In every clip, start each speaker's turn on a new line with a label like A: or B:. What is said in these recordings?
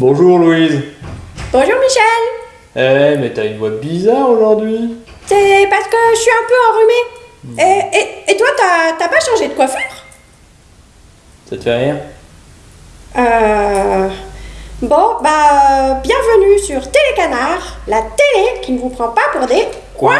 A: Bonjour Louise.
B: Bonjour Michel.
A: Eh, mais t'as une voix bizarre aujourd'hui.
B: C'est parce que je suis un peu enrhumée. Et, et, et toi, t'as pas changé de coiffure?
A: Ça te fait rire
B: Euh. Bon, bah, bienvenue sur Télécanard, la télé qui ne vous prend pas pour des
A: Coin,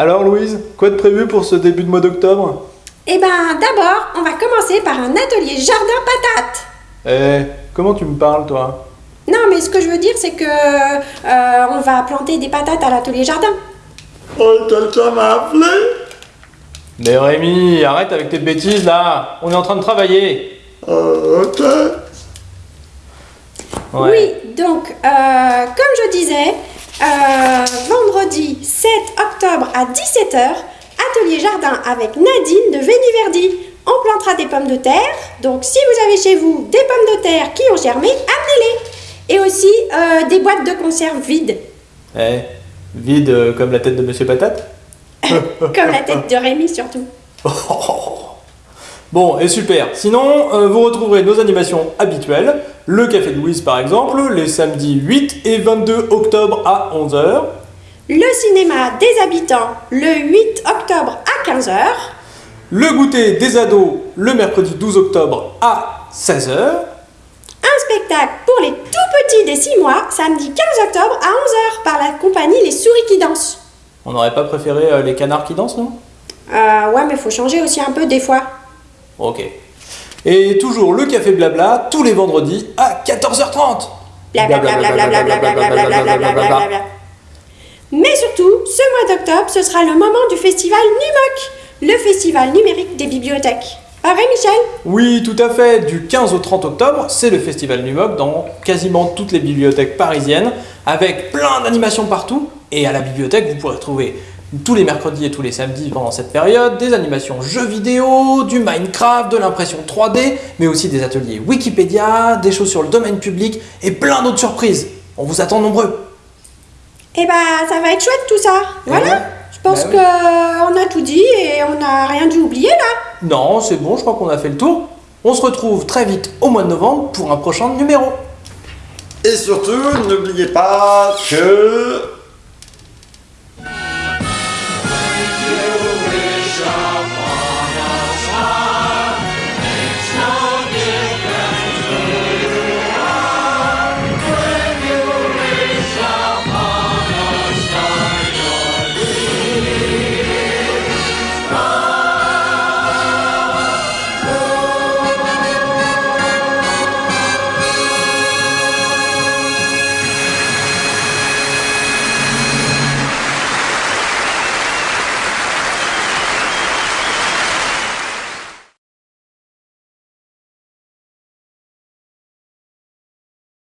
A: Alors Louise, quoi de prévu pour ce début de mois d'octobre?
B: Eh ben, d'abord, on va commencer par un atelier jardin patate.
A: Eh, comment tu me parles toi?
B: Non, mais ce que je veux dire, c'est que euh, on va planter des patates à l'atelier jardin.
C: Oh, quelqu'un m'a appelé?
A: Mais Rémi, arrête avec tes bêtises là On est en train de travailler
C: Euh, ok.
A: Ouais.
B: Oui, donc, euh, comme je disais, euh, vendredi 7 octobre à 17h, atelier jardin avec Nadine de Véniverdi. On plantera des pommes de terre, donc si vous avez chez vous des pommes de terre qui ont germé, amenez-les. Et aussi euh, des boîtes de conserve vides,
A: Eh, vide euh, comme la tête de Monsieur Patate?
B: Comme la tête de Rémi surtout.
A: Bon, et super. Sinon, euh, vous retrouverez nos animations habituelles. Le Café de Louise, par exemple, les samedis 8 et 22 octobre à 11h.
B: Le cinéma des habitants le 8 octobre à 15h.
A: Le goûter des ados, le mercredi 12 octobre à 16h.
B: Un spectacle pour les tout petits des 6 mois, samedi 15 octobre à 11h par la compagnie Les Souris qui dansent.
A: On n'aurait pas préféré euh, les canards qui dansent, non?
B: Euh, ouais, mais faut changer aussi un peu des fois.
A: Ok. Et toujours le Café Blabla, tous les vendredis à 14h30.
B: Blablabla. Mais surtout, ce mois d'octobre, ce sera le moment du festival NUMOC, le festival numérique des bibliothèques. Ah ouais, Michel
A: Oui, tout à fait. Du 15 au 30 octobre, c'est le festival Numoc dans quasiment toutes les bibliothèques parisiennes, avec plein d'animations partout. Et à la bibliothèque, vous pourrez trouver tous les mercredis et tous les samedis pendant cette période des animations jeux vidéo, du Minecraft, de l'impression 3D, mais aussi des ateliers Wikipédia, des choses sur le domaine public et plein d'autres surprises. On vous attend nombreux.
B: Eh bah, ça va être chouette tout ça. Voilà.
A: ouais.
B: Je pense
A: Bah oui.
B: que on a tout dit et on n'a rien dû oublier là.
A: Non, c'est bon, je crois qu'on a fait le tour. On se retrouve très vite au mois de novembre pour un prochain numéro.
C: Et surtout, n'oubliez pas que